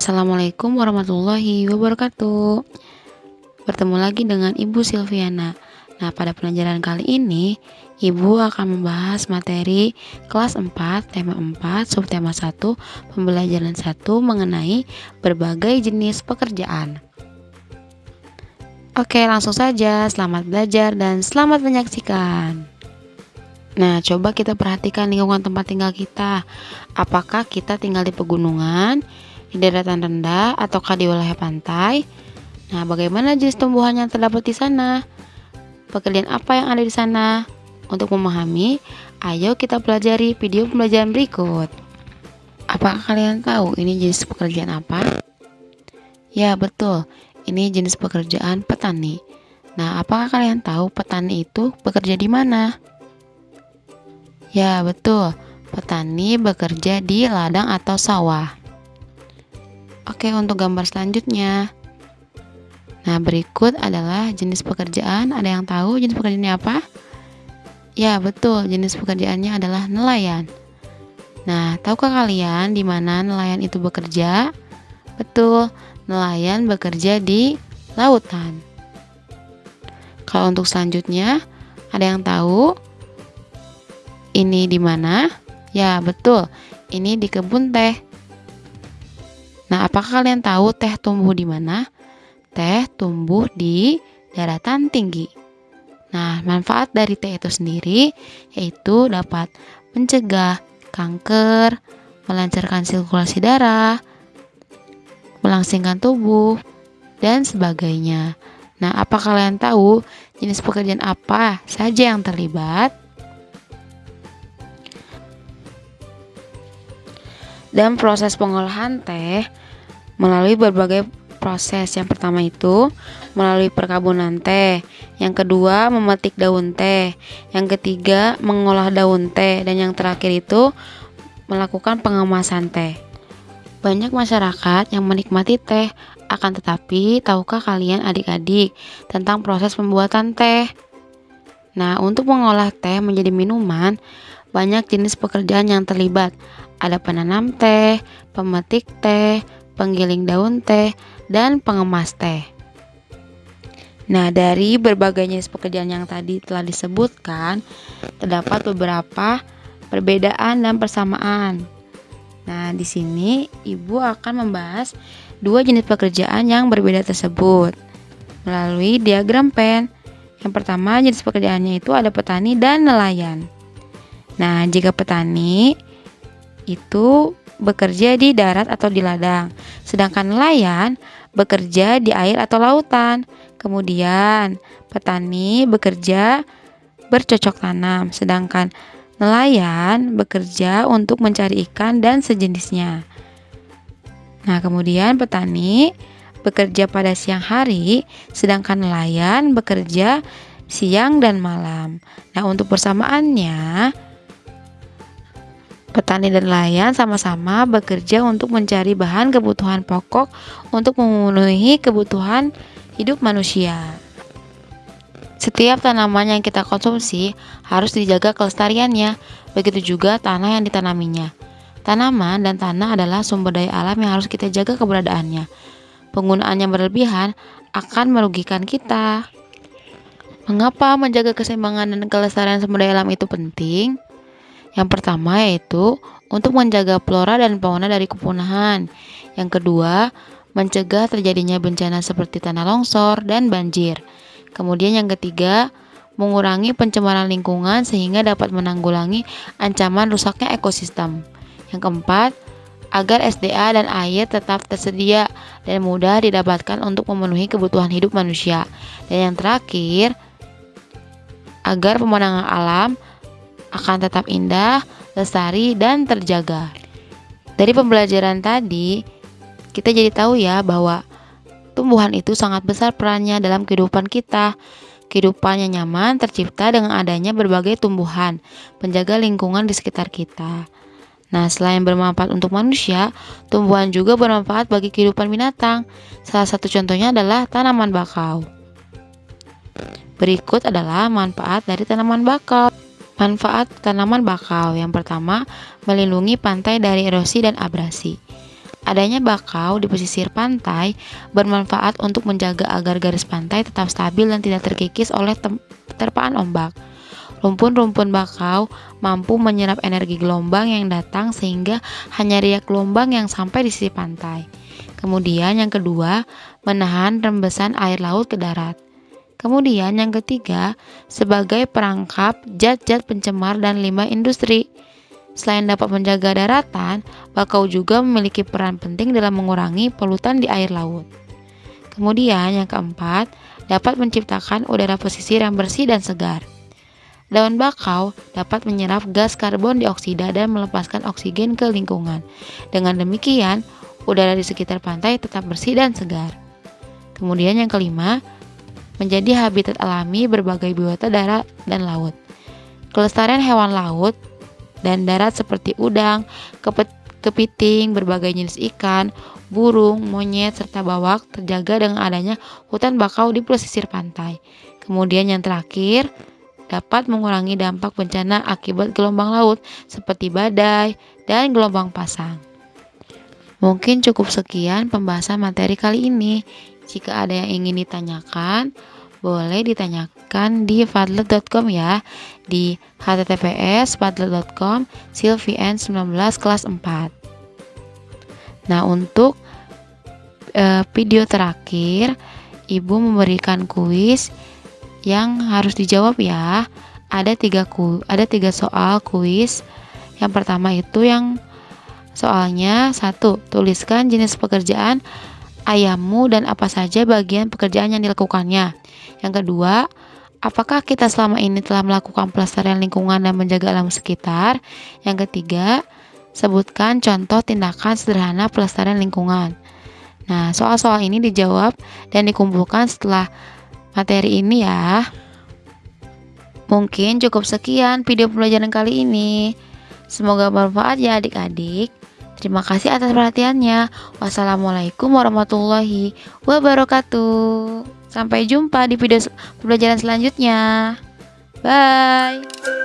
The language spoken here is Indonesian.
Assalamualaikum warahmatullahi wabarakatuh. Bertemu lagi dengan Ibu Silviana. Nah pada pelajaran kali ini Ibu akan membahas materi kelas 4 tema 4 subtema 1 pembelajaran 1 mengenai berbagai jenis pekerjaan. Oke langsung saja. Selamat belajar dan selamat menyaksikan. Nah, coba kita perhatikan lingkungan tempat tinggal kita. Apakah kita tinggal di pegunungan, di daratan rendah, ataukah di wilayah pantai? Nah, bagaimana jenis tumbuhan yang terdapat di sana? Pekerjaan apa yang ada di sana? Untuk memahami, ayo kita pelajari video pembelajaran berikut. Apakah kalian tahu ini jenis pekerjaan apa? Ya, betul. Ini jenis pekerjaan petani. Nah, apakah kalian tahu petani itu bekerja di mana? Ya, betul. Petani bekerja di ladang atau sawah. Oke, untuk gambar selanjutnya. Nah, berikut adalah jenis pekerjaan. Ada yang tahu jenis pekerjaannya apa? Ya, betul. Jenis pekerjaannya adalah nelayan. Nah, tahukah kalian di mana nelayan itu bekerja? Betul, nelayan bekerja di lautan. Kalau untuk selanjutnya, ada yang tahu? Ini di mana? Ya, betul. Ini di kebun teh. Apakah kalian tahu teh tumbuh di mana? Teh tumbuh di daratan tinggi. Nah, manfaat dari teh itu sendiri yaitu dapat mencegah kanker, melancarkan sirkulasi darah, melangsingkan tubuh, dan sebagainya. Nah, apa kalian tahu jenis pekerjaan apa saja yang terlibat? dan proses pengolahan teh melalui berbagai proses. Yang pertama itu melalui perkebunan teh, yang kedua memetik daun teh, yang ketiga mengolah daun teh, dan yang terakhir itu melakukan pengemasan teh. Banyak masyarakat yang menikmati teh, akan tetapi tahukah kalian adik-adik tentang proses pembuatan teh? Nah, untuk mengolah teh menjadi minuman, banyak jenis pekerjaan yang terlibat. Ada penanam teh, pemetik teh, penggiling daun teh, dan pengemas teh. Nah, dari berbagai jenis pekerjaan yang tadi telah disebutkan, terdapat beberapa perbedaan dan persamaan. Nah, di sini Ibu akan membahas dua jenis pekerjaan yang berbeda tersebut melalui diagram pen. Yang pertama, jenis pekerjaannya itu ada petani dan nelayan. Nah, jika petani itu bekerja di darat atau di ladang, sedangkan nelayan bekerja di air atau lautan. Kemudian, petani bekerja bercocok tanam, sedangkan nelayan bekerja untuk mencari ikan dan sejenisnya. Nah, kemudian petani bekerja pada siang hari, sedangkan nelayan bekerja siang dan malam. Nah, untuk persamaannya, Petani dan nelayan sama-sama bekerja untuk mencari bahan kebutuhan pokok untuk memenuhi kebutuhan hidup manusia. Setiap tanaman yang kita konsumsi harus dijaga kelestariannya, begitu juga tanah yang ditanaminya. Tanaman dan tanah adalah sumber daya alam yang harus kita jaga keberadaannya. Penggunaan yang berlebihan akan merugikan kita. Mengapa menjaga keseimbangan dan kelestarian sumber daya alam itu penting? Yang pertama yaitu untuk menjaga flora dan fauna dari kepunahan. Yang kedua, mencegah terjadinya bencana seperti tanah longsor dan banjir. Kemudian yang ketiga, mengurangi pencemaran lingkungan sehingga dapat menanggulangi ancaman rusaknya ekosistem. Yang keempat, agar SDA dan air tetap tersedia dan mudah didapatkan untuk memenuhi kebutuhan hidup manusia. Dan yang terakhir, agar pemandangan alam akan tetap indah, lestari, dan terjaga. Dari pembelajaran tadi, kita jadi tahu ya bahwa tumbuhan itu sangat besar perannya dalam kehidupan kita. Kehidupan yang nyaman tercipta dengan adanya berbagai tumbuhan, penjaga lingkungan di sekitar kita. Nah, selain bermanfaat untuk manusia, tumbuhan juga bermanfaat bagi kehidupan binatang. Salah satu contohnya adalah tanaman bakau. Berikut adalah manfaat dari tanaman bakau. Manfaat tanaman bakau yang pertama, melindungi pantai dari erosi dan abrasi. Adanya bakau di pesisir pantai bermanfaat untuk menjaga agar garis pantai tetap stabil dan tidak terkikis oleh terpaan ombak. Rumpun-rumpun bakau mampu menyerap energi gelombang yang datang sehingga hanya riak gelombang yang sampai di sisi pantai. Kemudian yang kedua, menahan rembesan air laut ke darat. Kemudian yang ketiga, sebagai perangkap zat-zat pencemar dan limbah industri. Selain dapat menjaga daratan, bakau juga memiliki peran penting dalam mengurangi polutan di air laut. Kemudian yang keempat, dapat menciptakan udara pesisir yang bersih dan segar. Daun bakau dapat menyerap gas karbon dioksida dan melepaskan oksigen ke lingkungan. Dengan demikian, udara di sekitar pantai tetap bersih dan segar. Kemudian yang kelima, menjadi habitat alami berbagai biota darat dan laut. Kelestarian hewan laut dan darat seperti udang, kepiting, berbagai jenis ikan, burung, monyet, serta bawak terjaga dengan adanya hutan bakau di pesisir pantai. Kemudian yang terakhir, dapat mengurangi dampak bencana akibat gelombang laut seperti badai dan gelombang pasang. Mungkin cukup sekian pembahasan materi kali ini. Jika ada yang ingin ditanyakan, boleh ditanyakan di fadlet.com ya. Di https fadlet.com silvien 19 kelas 4 nah untuk e, video terakhir ibu memberikan kuis yang harus dijawab ya. Ada tiga ku ada tiga soal kuis. Yang pertama itu yang soalnya satu tuliskan jenis pekerjaan ayammu dan apa saja bagian pekerjaan yang dilakukannya. Yang kedua, apakah kita selama ini telah melakukan pelestarian lingkungan dan menjaga alam sekitar? Yang ketiga, sebutkan contoh tindakan sederhana pelestarian lingkungan. Nah, soal-soal ini dijawab dan dikumpulkan setelah materi ini ya. Mungkin cukup sekian video pembelajaran kali ini. Semoga bermanfaat ya adik-adik. Terima kasih atas perhatiannya. Wassalamualaikum warahmatullahi wabarakatuh. Sampai jumpa di video pembelajaran selanjutnya. Bye.